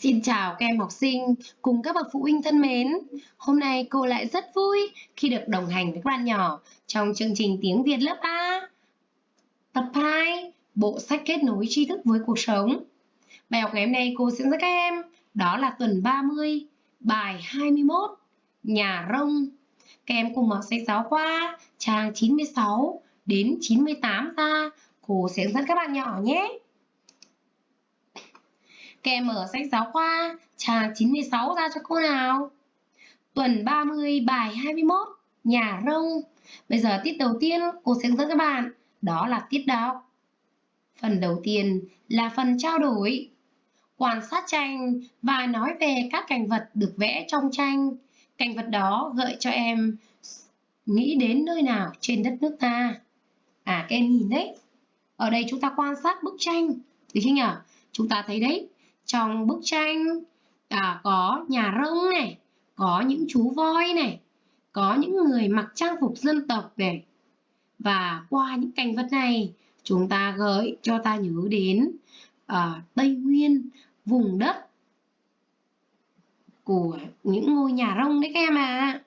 Xin chào các em học sinh cùng các bậc phụ huynh thân mến. Hôm nay cô lại rất vui khi được đồng hành với các bạn nhỏ trong chương trình tiếng Việt lớp A. Tập 2, bộ sách kết nối tri thức với cuộc sống. Bài học ngày hôm nay cô sẽ dẫn các em đó là tuần 30, bài 21, nhà rông. Các em cùng mở sách giáo khoa trang 96 đến 98 ra. Cô sẽ dẫn các bạn nhỏ nhé kèm mở sách giáo khoa trang 96 ra cho cô nào. Tuần 30 bài 21 Nhà rông. Bây giờ tiết đầu tiên cô sẽ dẫn các bạn đó là tiết đọc. Phần đầu tiên là phần trao đổi. Quan sát tranh và nói về các cảnh vật được vẽ trong tranh. Cảnh vật đó gợi cho em nghĩ đến nơi nào trên đất nước ta. À các em nhìn đấy. Ở đây chúng ta quan sát bức tranh. Được chưa nhỉ? Chúng ta thấy đấy, trong bức tranh à, có nhà rông này, có những chú voi này, có những người mặc trang phục dân tộc này. Và qua những cảnh vật này, chúng ta gợi cho ta nhớ đến à, Tây Nguyên, vùng đất của những ngôi nhà rông đấy các em à.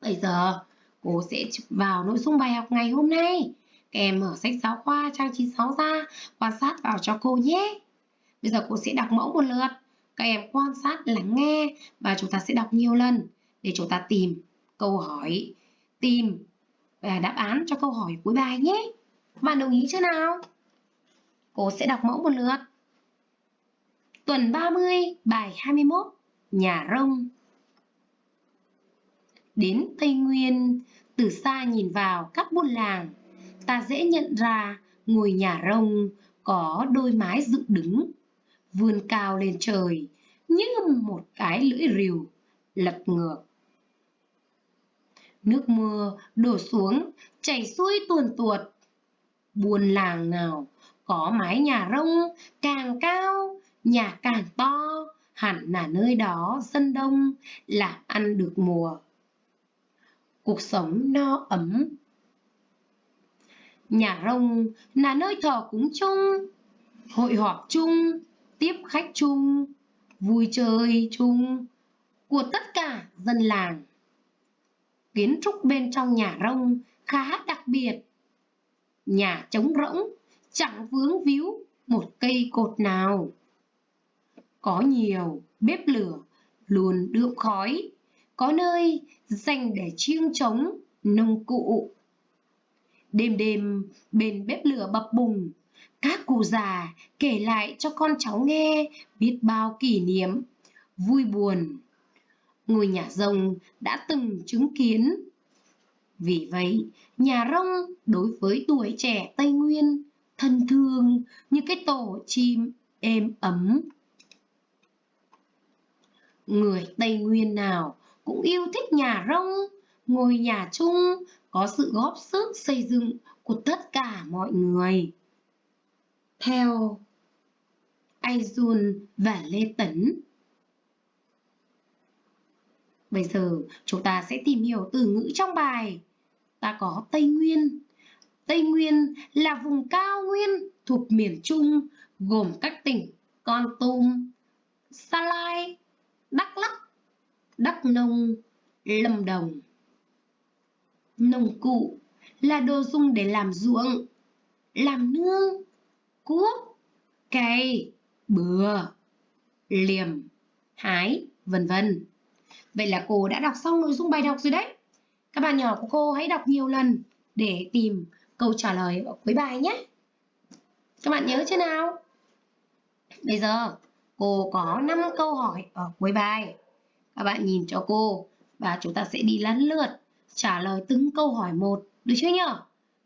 Bây giờ cô sẽ vào nội dung bài học ngày hôm nay. Các em mở sách giáo khoa trang 96 ra, quan sát vào cho cô nhé. Bây giờ cô sẽ đọc mẫu một lượt. Các em quan sát, lắng nghe và chúng ta sẽ đọc nhiều lần để chúng ta tìm câu hỏi, tìm và đáp án cho câu hỏi cuối bài nhé. Bạn đồng ý chưa nào? Cô sẽ đọc mẫu một lượt. Tuần 30, bài 21, Nhà rông. Đến Tây Nguyên, từ xa nhìn vào các buôn làng, ta dễ nhận ra ngôi nhà rông có đôi mái dựng đứng vươn cao lên trời như một cái lưỡi rìu lật ngược. Nước mưa đổ xuống, chảy xuôi tuồn tuột. Buồn làng nào có mái nhà rông càng cao, nhà càng to, hẳn là nơi đó dân đông là ăn được mùa. Cuộc sống no ấm. Nhà rông là nơi thờ cúng chung, hội họp chung, tiếp khách chung, vui chơi chung của tất cả dân làng. Kiến trúc bên trong nhà rông khá đặc biệt. Nhà trống rỗng, chẳng vướng víu một cây cột nào. Có nhiều bếp lửa luôn đượm khói, có nơi dành để chiêng trống nông cụ. Đêm đêm bên bếp lửa bập bùng, các cụ già kể lại cho con cháu nghe biết bao kỷ niệm, vui buồn. Ngôi nhà rông đã từng chứng kiến. Vì vậy, nhà rông đối với tuổi trẻ Tây Nguyên thân thương như cái tổ chim êm ấm. Người Tây Nguyên nào cũng yêu thích nhà rông, ngôi nhà chung có sự góp sức xây dựng của tất cả mọi người theo Aizun và Lê Tấn. Bây giờ chúng ta sẽ tìm hiểu từ ngữ trong bài. Ta có Tây Nguyên. Tây Nguyên là vùng cao nguyên thuộc miền Trung gồm các tỉnh Con Tum, Sa Lai, Đắk Lắk, Đắk Nông, Lâm Đồng. Nông cụ là đồ dùng để làm ruộng, làm nương, cuốc, cây, bừa, liềm, hái, vân vân. Vậy là cô đã đọc xong nội dung bài đọc rồi đấy. Các bạn nhỏ của cô hãy đọc nhiều lần để tìm câu trả lời ở cuối bài nhé. Các bạn nhớ chưa nào? Bây giờ cô có 5 câu hỏi ở cuối bài. Các bạn nhìn cho cô và chúng ta sẽ đi lăn lượt trả lời từng câu hỏi một. Được chưa nhỉ?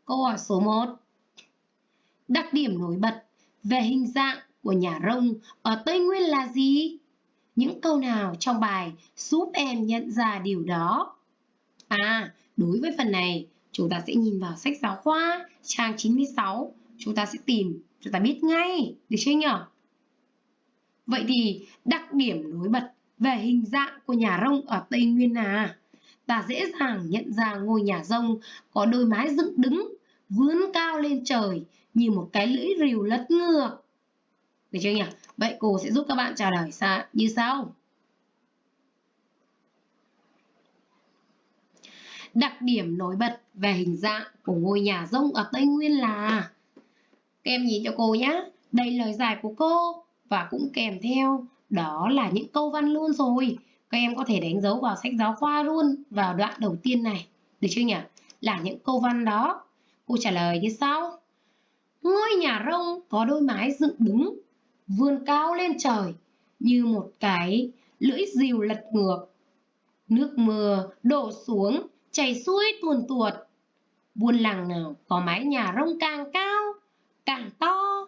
Câu hỏi số 1. Đặc điểm nổi bật về hình dạng của nhà rông ở Tây Nguyên là gì? Những câu nào trong bài giúp em nhận ra điều đó? À, đối với phần này, chúng ta sẽ nhìn vào sách giáo khoa trang 96. Chúng ta sẽ tìm, chúng ta biết ngay, được chưa nhỉ? Vậy thì đặc điểm nổi bật về hình dạng của nhà rông ở Tây Nguyên là ta dễ dàng nhận ra ngôi nhà rông có đôi mái dựng đứng, vươn cao lên trời như một cái lưỡi rìu lật ngược. Được chưa nhỉ? Vậy cô sẽ giúp các bạn trả lời như sau. Đặc điểm nổi bật về hình dạng của ngôi nhà rông ở Tây Nguyên là, Các em nhìn cho cô nhé. Đây lời giải của cô và cũng kèm theo, đó là những câu văn luôn rồi. Các em có thể đánh dấu vào sách giáo khoa luôn, vào đoạn đầu tiên này. Được chưa nhỉ? Là những câu văn đó. Cô trả lời như sau. Ngôi nhà rông có đôi mái dựng đứng, vươn cao lên trời như một cái lưỡi rìu lật ngược. Nước mưa đổ xuống, chảy xuôi tuồn tuột. Buôn làng nào có mái nhà rông càng cao, càng to.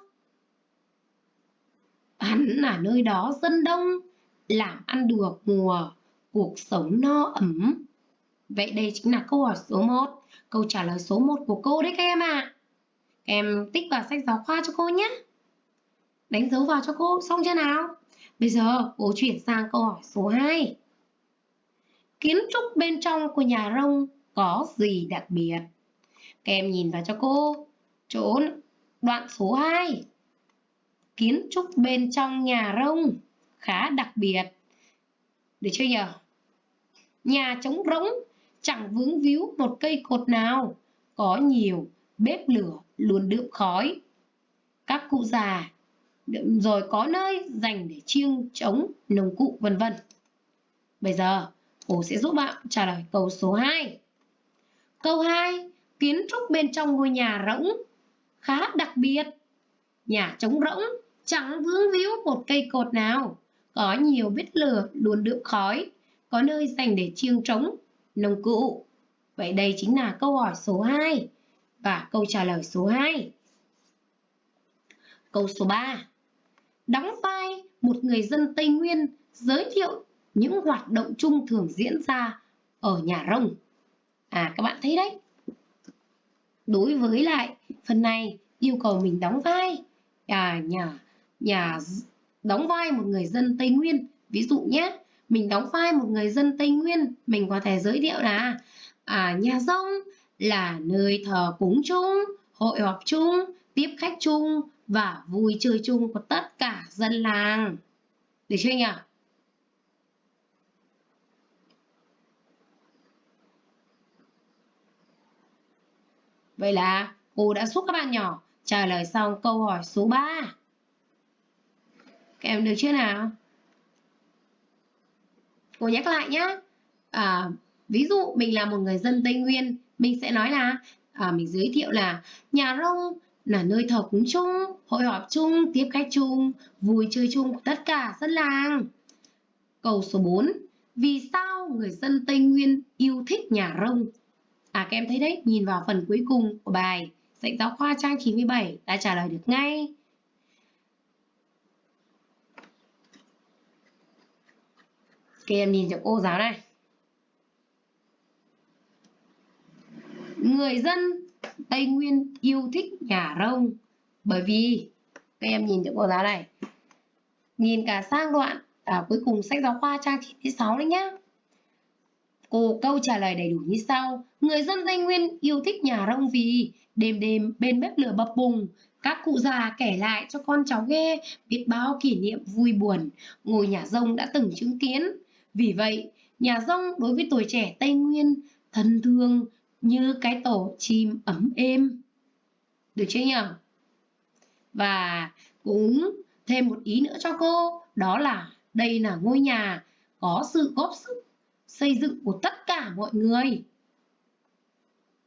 Hắn là nơi đó dân đông, làm ăn được mùa, cuộc sống no ấm. Vậy đây chính là câu hỏi số 1, câu trả lời số 1 của cô đấy các em ạ. À. Em tích vào sách giáo khoa cho cô nhé. Đánh dấu vào cho cô xong chưa nào? Bây giờ cô chuyển sang câu hỏi số 2. Kiến trúc bên trong của nhà rông có gì đặc biệt? Các em nhìn vào cho cô. Chỗ đoạn số 2. Kiến trúc bên trong nhà rông khá đặc biệt. Được chưa nhỉ? Nhà trống rỗng, chẳng vướng víu một cây cột nào, có nhiều bếp lửa luôn đượm khói. Các cụ già rồi có nơi dành để chiêng, trống, nồng cụ vân vân. Bây giờ, cô sẽ giúp bạn trả lời câu số 2. Câu 2. Kiến trúc bên trong ngôi nhà rỗng, khá đặc biệt. Nhà trống rỗng, chẳng vướng víu một cây cột nào. Có nhiều bếp lửa luôn đượm khói. Có nơi dành để chiêng, trống, nồng cụ. Vậy đây chính là câu hỏi số 2 và câu trả lời số 2. Câu số 3. Đóng vai một người dân Tây Nguyên giới thiệu những hoạt động chung thường diễn ra ở nhà rông. À các bạn thấy đấy. Đối với lại phần này yêu cầu mình đóng vai à, nhà nhà đóng vai một người dân Tây Nguyên. Ví dụ nhé, mình đóng vai một người dân Tây Nguyên, mình có thể giới thiệu là à, nhà rông là nơi thờ cúng chung, hội họp chung, tiếp khách chung và vui chơi chung của tất cả dân làng. Được chưa nhỉ? Vậy là cô đã giúp các bạn nhỏ trả lời xong câu hỏi số 3. Các em được chưa nào? Cô nhắc lại nhé. À, ví dụ mình là một người dân Tây Nguyên mình sẽ nói là à, mình giới thiệu là nhà rông là nơi thờ cúng chung, hội họp chung, tiếp khách chung, vui chơi chung của tất cả dân làng. Câu số 4. Vì sao người dân Tây Nguyên yêu thích nhà rông? À các em thấy đấy, nhìn vào phần cuối cùng của bài sách giáo khoa trang 97 đã trả lời được ngay. Các em nhìn cho cô giáo này. Người dân Tây Nguyên yêu thích nhà rông. Bởi vì các em nhìn cho cô giáo này nhìn cả sang đoạn à, cuối cùng sách giáo khoa trang 96 đấy nhá. Cô câu trả lời đầy đủ như sau. Người dân Tây Nguyên yêu thích nhà rông vì đêm đêm bên bếp lửa bập bùng các cụ già kể lại cho con cháu nghe biết bao kỷ niệm vui buồn. Ngôi nhà rông đã từng chứng kiến. Vì vậy nhà rông đối với tuổi trẻ Tây Nguyên thân thương như cái tổ chim ấm êm. Được chưa nhỉ? Và cũng thêm một ý nữa cho cô, đó là đây là ngôi nhà có sự góp sức xây dựng của tất cả mọi người.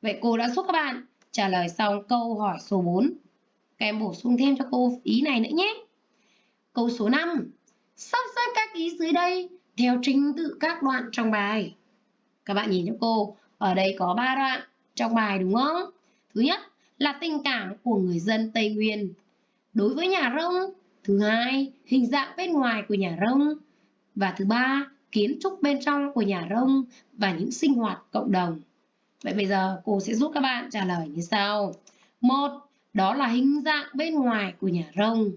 Vậy cô đã giúp các bạn trả lời xong câu hỏi số 4. Các em bổ sung thêm cho cô ý này nữa nhé. Câu số 5. Sắp xếp các ý dưới đây theo trình tự các đoạn trong bài. Các bạn nhìn cho cô, ở đây có 3 đoạn trong bài đúng không? Thứ nhất là tình cảm của người dân Tây Nguyên đối với nhà rông. Thứ hai, hình dạng bên ngoài của nhà rông. Và thứ ba, kiến trúc bên trong của nhà rông và những sinh hoạt cộng đồng. Vậy bây giờ cô sẽ giúp các bạn trả lời như sau. Một, đó là hình dạng bên ngoài của nhà rông.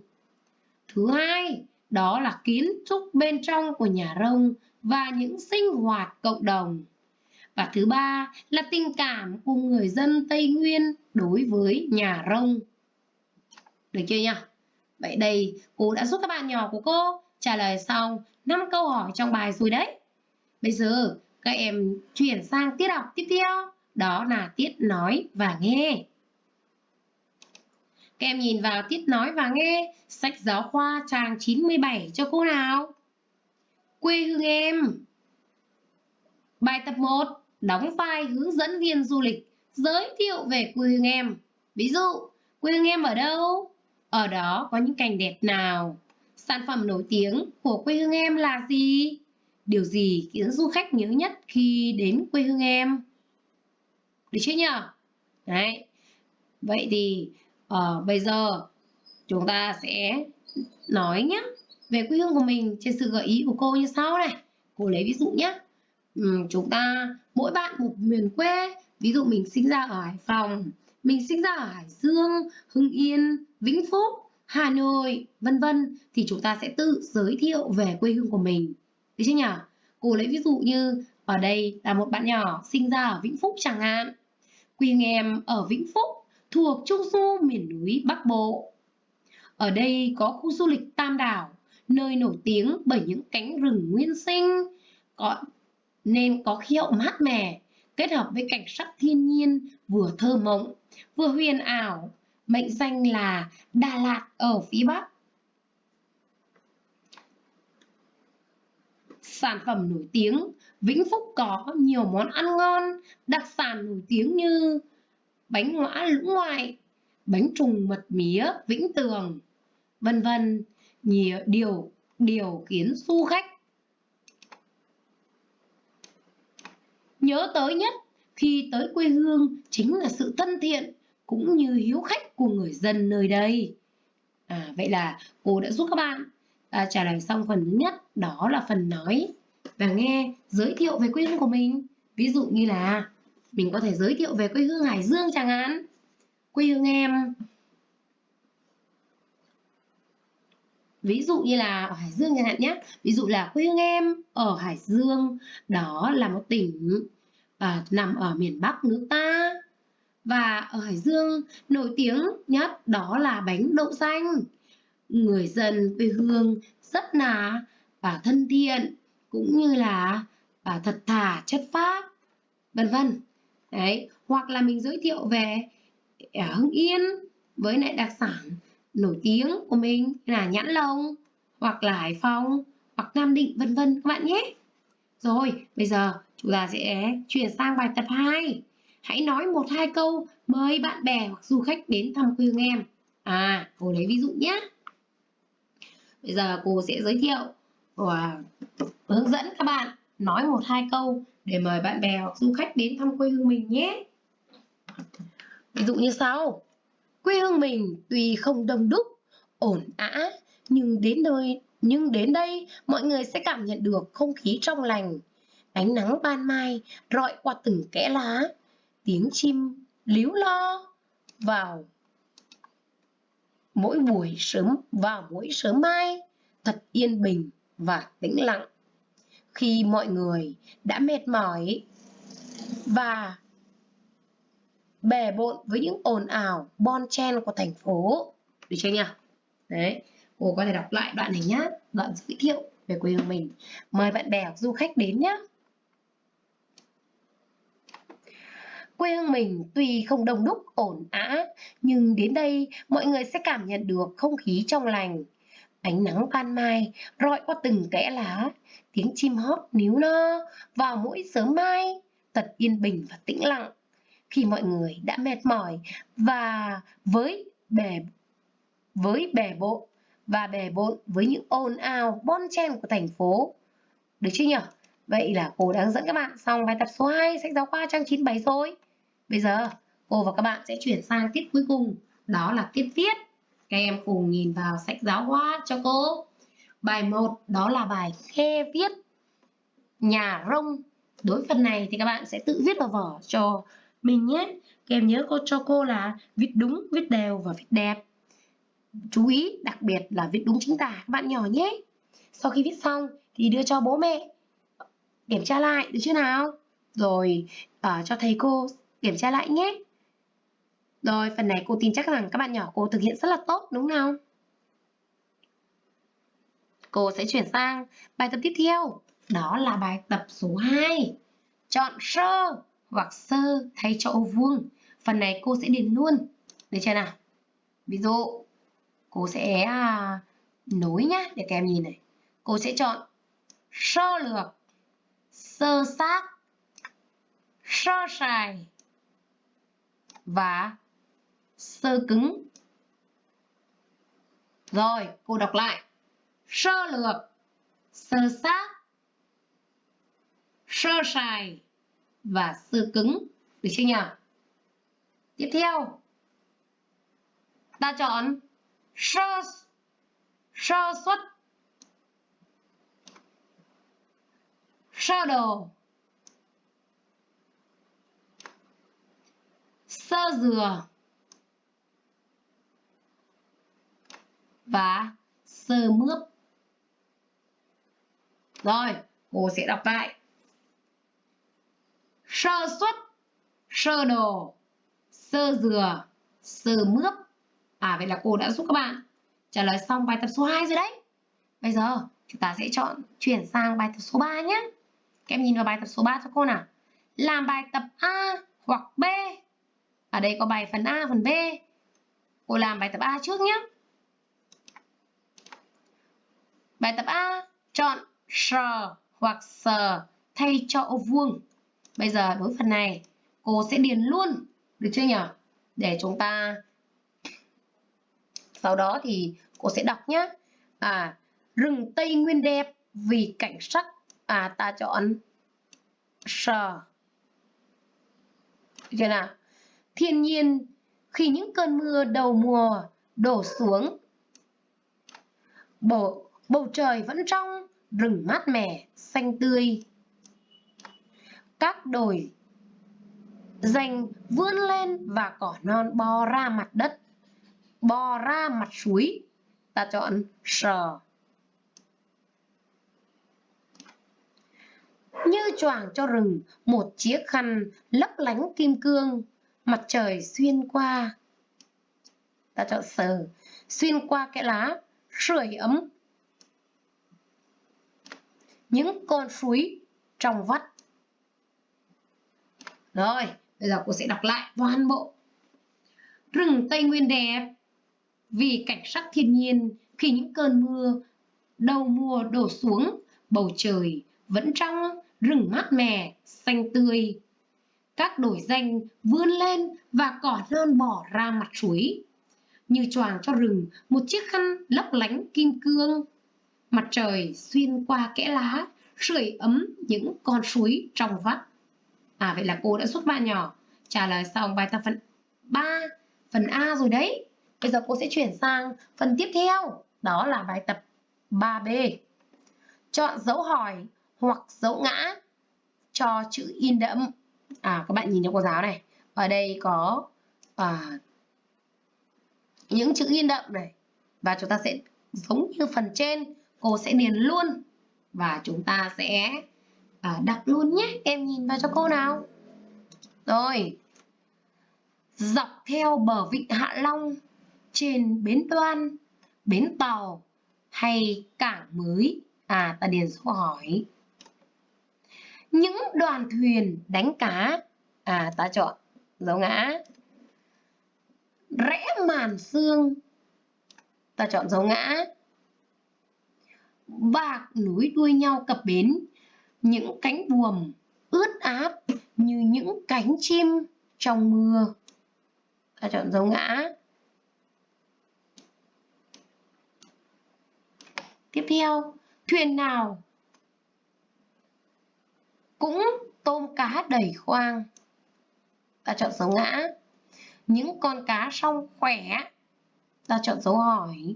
Thứ hai, đó là kiến trúc bên trong của nhà rông và những sinh hoạt cộng đồng. Và thứ ba là tình cảm của người dân Tây Nguyên đối với nhà rông. Được chưa nhỉ? Vậy đây cô đã giúp các bạn nhỏ của cô trả lời xong 5 câu hỏi trong bài rồi đấy. Bây giờ các em chuyển sang tiết học tiếp theo, đó là tiết nói và nghe. Các em nhìn vào tiết nói và nghe, sách giáo khoa trang 97 cho cô nào. Quê hương em. Bài tập 1, đóng vai hướng dẫn viên du lịch, giới thiệu về quê hương em. Ví dụ, quê hương em ở đâu? Ở đó có những cảnh đẹp nào? Sản phẩm nổi tiếng của quê hương em là gì? Điều gì khiến du khách nhớ nhất khi đến quê hương em? Được chưa nhỉ? Đấy. Vậy thì uh, bây giờ chúng ta sẽ nói nhé về quê hương của mình trên sự gợi ý của cô như sau này. Cô lấy ví dụ nhé. Ừ, chúng ta mỗi bạn một miền quê. Ví dụ mình sinh ra ở Hải Phòng, mình sinh ra ở Hải Dương, Hưng Yên, Vĩnh Phúc, Hà Nội, vân vân thì chúng ta sẽ tự giới thiệu về quê hương của mình. Được chưa nhỉ? Cô lấy ví dụ như ở đây là một bạn nhỏ sinh ra ở Vĩnh Phúc chẳng hạn. Quê em ở Vĩnh Phúc thuộc Trung Du miền núi Bắc Bộ. Ở đây có khu du lịch Tam Đảo, nơi nổi tiếng bởi những cánh rừng nguyên sinh, có, nên có khí hậu mát mẻ, kết hợp với cảnh sắc thiên nhiên vừa thơ mộng, vừa huyền ảo, mệnh danh là Đà Lạt ở phía Bắc. Sản phẩm nổi tiếng, Vĩnh Phúc có nhiều món ăn ngon, đặc sản nổi tiếng như bánh ngõa lũng ngoại, bánh trùng mật mía Vĩnh Tường, vân vân. Nhiều điều điều khiến du khách nhớ tới nhất khi tới quê hương chính là sự thân thiện cũng như hiếu khách của người dân nơi đây. À, vậy là cô đã giúp các bạn à, trả lời xong phần thứ nhất, đó là phần nói và nghe giới thiệu về quê hương của mình. Ví dụ như là mình có thể giới thiệu về quê hương Hải Dương chẳng hạn. Quê hương em Ví dụ như là ở Hải Dương chẳng hạn nhé. Ví dụ là quê hương em ở Hải Dương, đó là một tỉnh à, nằm ở miền Bắc nước ta. Và ở Hải Dương nổi tiếng nhất đó là bánh đậu xanh. Người dân quê hương rất là và thân thiện cũng như là và thật thà chất phác vân vân đấy hoặc là mình giới thiệu về ở Hưng Yên với lại đặc sản nổi tiếng của mình là nhãn lồng hoặc là Hải Phòng hoặc Nam Định vân vân các bạn nhé rồi bây giờ chúng ta sẽ chuyển sang bài tập 2 hãy nói một hai câu mời bạn bè hoặc du khách đến thăm quê hương em. À cô lấy ví dụ nhé. Bây giờ cô sẽ giới thiệu và hướng dẫn các bạn nói một hai câu để mời bạn bè hoặc du khách đến thăm quê hương mình nhé. Ví dụ như sau. Quê hương mình tuy không đông đúc, ổn ã, nhưng đến nơi, nhưng đến đây mọi người sẽ cảm nhận được không khí trong lành ánh nắng ban mai rọi qua từng kẽ lá. Tiếng chim líu lo vào mỗi buổi sớm, vào mỗi sớm mai, thật yên bình và tĩnh lặng. Khi mọi người đã mệt mỏi và bề bộn với những ồn ào bon chen của thành phố. Được chưa nhỉ? Đấy, cô có thể đọc lại đoạn này nhá. Đoạn giới thiệu về quê hương mình. Mời bạn bè du khách đến nhé Quê hương mình tuy không đông đúc ổn ã, nhưng đến đây mọi người sẽ cảm nhận được không khí trong lành. Ánh nắng ban mai rọi qua từng kẽ lá, tiếng chim hót níu no vào mỗi sớm mai, thật yên bình và tĩnh lặng. Khi mọi người đã mệt mỏi và với bề với bề bộ và bề bộn với những ồn ào bon chen của thành phố. Được chưa nhỉ? Vậy là cô đang dẫn các bạn xong bài tập số 2 sách giáo khoa trang 97 rồi. Bây giờ cô và các bạn sẽ chuyển sang tiết cuối cùng, đó là tiết viết. Các em cùng nhìn vào sách giáo khoa cho cô. Bài 1 đó là bài khe viết nhà rông. Đối phần này thì các bạn sẽ tự viết vào vở cho mình nhé. Các em nhớ cô cho cô là viết đúng, viết đều và viết đẹp. Chú ý đặc biệt là viết đúng chính tả các bạn nhỏ nhé. Sau khi viết xong thì đưa cho bố mẹ kiểm tra lại được chưa nào? Rồi uh, cho thầy cô kiểm tra lại nhé. Rồi, phần này cô tin chắc rằng các bạn nhỏ cô thực hiện rất là tốt đúng không cô sẽ chuyển sang bài tập tiếp theo. Đó là bài tập số 2. Chọn sơ hoặc sơ thay cho ô vuông. Phần này cô sẽ điền luôn. Được chưa nào? Ví dụ, cô sẽ à, nối nhá để các em nhìn này. Cô sẽ chọn sơ lược, sơ sát, sơ sài và sơ cứng. Rồi, cô đọc lại. Sơ lược, sơ sát, sơ sài và sơ cứng. Được chưa nhỉ? Tiếp theo, ta chọn sơ sơ xuất sơ đồ sơ dừa. Và sơ mướp. Rồi, cô sẽ đọc lại. Sơ xuất sơ đồ, sơ dừa, sơ mướp. À vậy là cô đã giúp các bạn trả lời xong bài tập số 2 rồi đấy. Bây giờ, chúng ta sẽ chọn, chuyển sang bài tập số 3 nhé. Các em nhìn vào bài tập số 3 cho cô nào. Làm bài tập A hoặc B ở đây có bài phần A, phần B. Cô làm bài tập A trước nhé. Bài tập A, chọn sờ hoặc sờ thay cho ô vuông. Bây giờ đối phần này, cô sẽ điền luôn, được chưa nhỉ? Để chúng ta, sau đó thì cô sẽ đọc nhé. À rừng tây nguyên đẹp vì cảnh sắc. À ta chọn sờ chưa nào? Thiên nhiên khi những cơn mưa đầu mùa đổ xuống bầu, bầu trời vẫn trong rừng mát mẻ xanh tươi. Các đồi dành vươn lên và cỏ non bò ra mặt đất bò ra mặt suối. Ta chọn sờ như choàng cho rừng một chiếc khăn lấp lánh kim cương mặt trời xuyên qua. Ta chọn sờ, xuyên qua cái lá sưởi ấm. Những con suối trong vắt. Rồi, bây giờ cô sẽ đọc lại toàn bộ. Rừng tây nguyên đẹp vì cảnh sắc thiên nhiên, khi những cơn mưa, đầu mùa đổ xuống, bầu trời vẫn trong rừng mát mẻ, xanh tươi các đồi danh vươn lên và cỏ non bỏ ra mặt suối như choàng cho rừng một chiếc khăn lấp lánh kim cương. Mặt trời xuyên qua kẽ lá sưởi ấm những con suối trong vắt. À vậy là cô đã giúp bạn nhỏ. Trả lời xong bài tập phần 3 phần A rồi đấy. Bây giờ cô sẽ chuyển sang phần tiếp theo, đó là bài tập 3B. Chọn dấu hỏi hoặc dấu ngã cho chữ in đậm. À, các bạn nhìn cho cô giáo này. Ở đây có à, những chữ in đậm này. Và chúng ta sẽ giống như phần trên, cô sẽ điền luôn. Và chúng ta sẽ à, đặt luôn nhé. Em nhìn vào cho cô nào. Rồi. Dọc theo bờ vịnh Hạ Long trên bến đoan, bến tàu hay cảng mới? À, ta điền số hỏi. Những đoàn thuyền đánh cá, à, ta chọn dấu ngã. Rẽ màn xương, ta chọn dấu ngã. Bạc núi đuôi nhau cập bến, những cánh buồm ướt áp như những cánh chim trong mưa. Ta chọn dấu ngã. Tiếp theo, thuyền nào cũng tôm cá đầy khoang. Ta chọn dấu ngã. Những con cá song khỏe. Ta chọn dấu hỏi.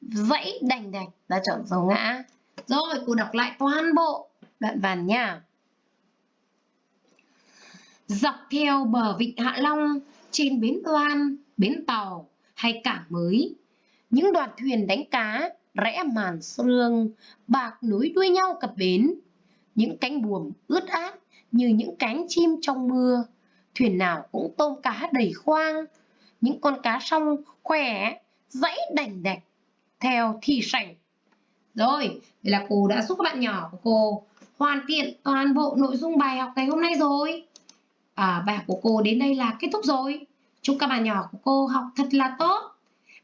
Dãy đành đạch. Ta chọn dấu ngã. Rồi, cô đọc lại toàn bộ đoạn văn nha. Dọc theo bờ vịnh Hạ Long, trên bến đoan, bến tàu hay cảng mới, những đoàn thuyền đánh cá rẽ màn sương, bạc nối đuôi nhau cập bến. Những cánh buồm ướt át như những cánh chim trong mưa. Thuyền nào cũng tôm cá đầy khoang. Những con cá song khỏe, dãy đành đạch, theo thì sảnh. Rồi, vậy là cô đã giúp các bạn nhỏ của cô hoàn thiện toàn bộ nội dung bài học ngày hôm nay rồi. À, bài học của cô đến đây là kết thúc rồi. Chúc các bạn nhỏ của cô học thật là tốt.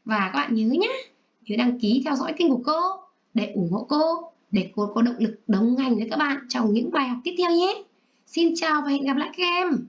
Và các bạn nhớ nhé, nhớ đăng ký theo dõi kênh của cô để ủng hộ cô, để cô có động lực đồng hành với các bạn trong những bài học tiếp theo nhé. Xin chào và hẹn gặp lại các em.